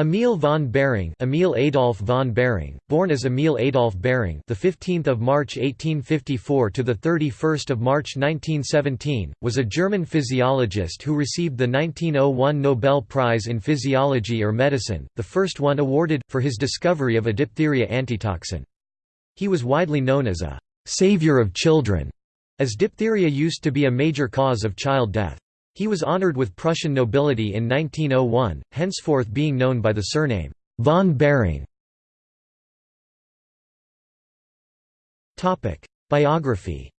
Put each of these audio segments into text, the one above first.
Emil von Behring, Emil Adolf von Behring, born as Emil Adolf Behring, the 15th of March 1854 to the 31st of March 1917, was a German physiologist who received the 1901 Nobel Prize in Physiology or Medicine, the first one awarded for his discovery of a diphtheria antitoxin. He was widely known as a savior of children, as diphtheria used to be a major cause of child death. He was honored with Prussian nobility in 1901, henceforth being known by the surname, von Behring. Biography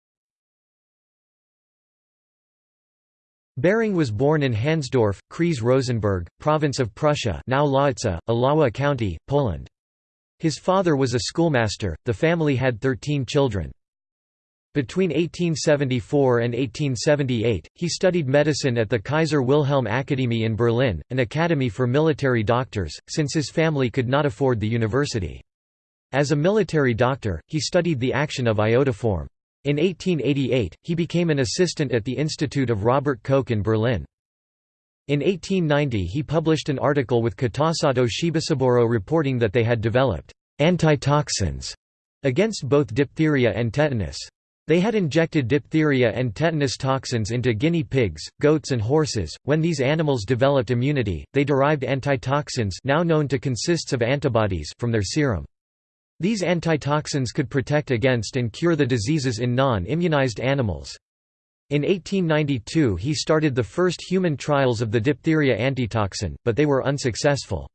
Behring was born in Hansdorf, Kreis Rosenberg, province of Prussia now Ławice, Iława County, Poland. His father was a schoolmaster, the family had 13 children. Between 1874 and 1878, he studied medicine at the Kaiser Wilhelm Akademie in Berlin, an academy for military doctors, since his family could not afford the university. As a military doctor, he studied the action of iodoform. In 1888, he became an assistant at the Institute of Robert Koch in Berlin. In 1890 he published an article with Kitasato Shibasaburo reporting that they had developed antitoxins against both diphtheria and tetanus. They had injected diphtheria and tetanus toxins into guinea pigs, goats and horses. When these animals developed immunity, they derived antitoxins now known to consists of antibodies from their serum. These antitoxins could protect against and cure the diseases in non-immunized animals. In 1892 he started the first human trials of the diphtheria antitoxin, but they were unsuccessful.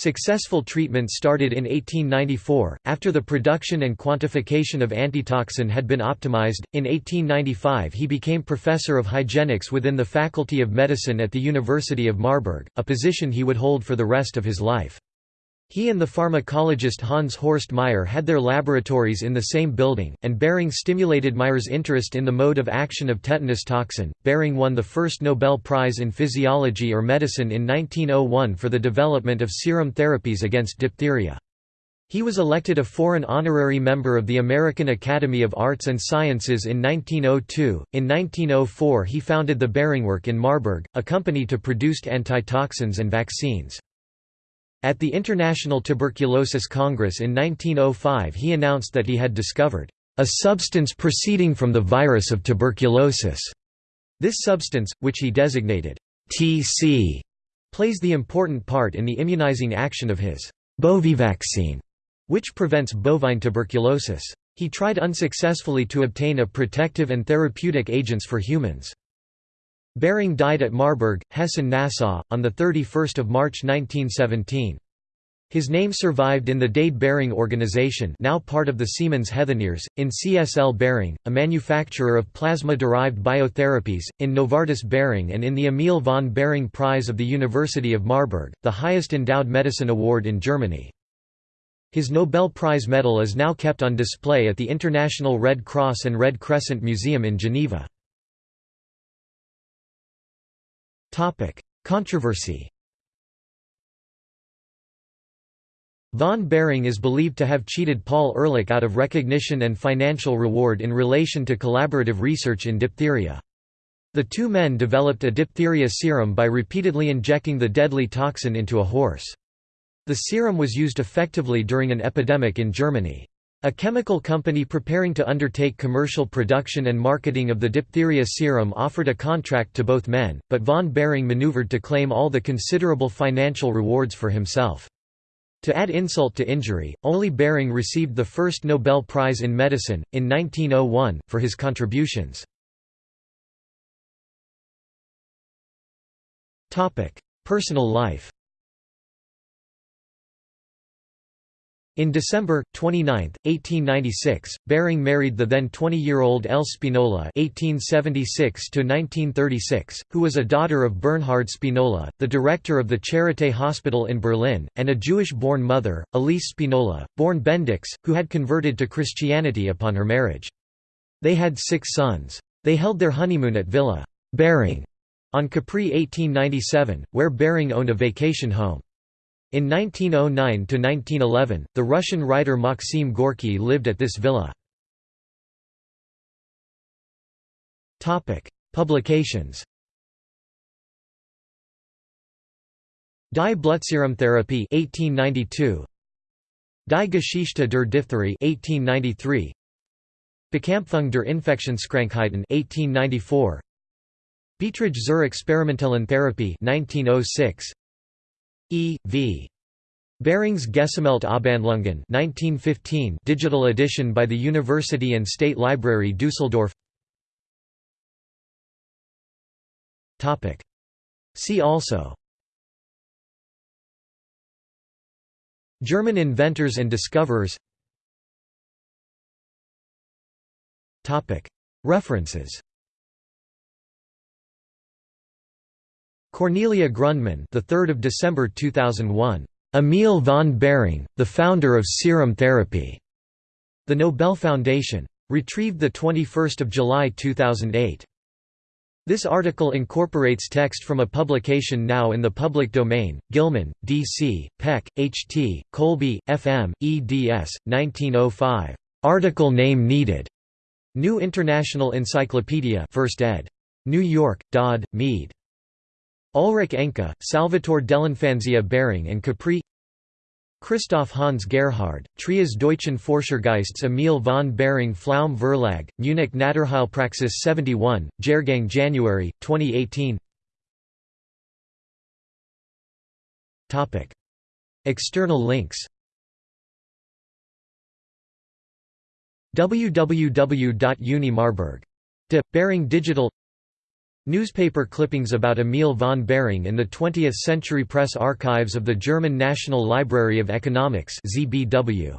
Successful treatment started in 1894, after the production and quantification of antitoxin had been optimized. In 1895, he became professor of hygienics within the Faculty of Medicine at the University of Marburg, a position he would hold for the rest of his life. He and the pharmacologist Hans Horst Meyer had their laboratories in the same building, and Behring stimulated Meyer's interest in the mode of action of tetanus toxin. Behring won the first Nobel Prize in Physiology or Medicine in 1901 for the development of serum therapies against diphtheria. He was elected a foreign honorary member of the American Academy of Arts and Sciences in 1902. In 1904, he founded the Behringwerk in Marburg, a company to produce antitoxins and vaccines. At the International Tuberculosis Congress in 1905 he announced that he had discovered a substance proceeding from the virus of tuberculosis. This substance, which he designated TC, plays the important part in the immunizing action of his Bovivaccine, which prevents bovine tuberculosis. He tried unsuccessfully to obtain a protective and therapeutic agents for humans. Behring died at Marburg, Hessen-Nassau, on 31 March 1917. His name survived in the Dade Behring organization now part of the Siemens Healthineers, in CSL Behring, a manufacturer of plasma-derived biotherapies, in Novartis Behring and in the Emil von Behring Prize of the University of Marburg, the highest endowed medicine award in Germany. His Nobel Prize medal is now kept on display at the International Red Cross and Red Crescent Museum in Geneva. Controversy Von Behring is believed to have cheated Paul Ehrlich out of recognition and financial reward in relation to collaborative research in diphtheria. The two men developed a diphtheria serum by repeatedly injecting the deadly toxin into a horse. The serum was used effectively during an epidemic in Germany. A chemical company preparing to undertake commercial production and marketing of the diphtheria serum offered a contract to both men, but von Behring maneuvered to claim all the considerable financial rewards for himself. To add insult to injury, only Behring received the first Nobel Prize in Medicine, in 1901, for his contributions. Personal life In December, 29, 1896, Behring married the then 20-year-old L. Spinola (1876–1936), who was a daughter of Bernhard Spinola, the director of the Charité Hospital in Berlin, and a Jewish-born mother, Elise Spinola, born Bendix, who had converted to Christianity upon her marriage. They had six sons. They held their honeymoon at Villa Behring on Capri 1897, where Behring owned a vacation home. In 1909–1911, the Russian writer Maxim Gorky lived at this villa. Publications. Die Blutserumtherapie 1892 Die Geschichte der Diphtherie 1893 Bekämpfung der Infektionskrankheiten 1894 Beiträge zur experimentellen Therapie 1906 E. V. Behrings Gesammelt Abhandlungen 1915 digital edition by the University and State Library Dusseldorf Topic. See also. German inventors and discoverers. Topic. References Cornelia Grundmann, the 3rd of December 2001. Emil von Behring, the founder of serum therapy. The Nobel Foundation. Retrieved the 21st of July 2008. This article incorporates text from a publication now in the public domain, Gilman, D.C., Peck, H.T., Colby, F.M., eds. 1905. Article name needed. New International Encyclopedia 1st ed. New York, Dodd, Mead. Ulrich Enke, Salvatore dell'Infanzia Behring and Capri Christoph Hans Gerhard, Trias Deutschen Forschergeists Emil von Behring Pflaum Verlag, Munich Naturheilpraxis 71, Jahrgang January, 2018 External links www.uni Behring Digital Newspaper clippings about Emil von Behring in the 20th Century Press Archives of the German National Library of Economics ZBW.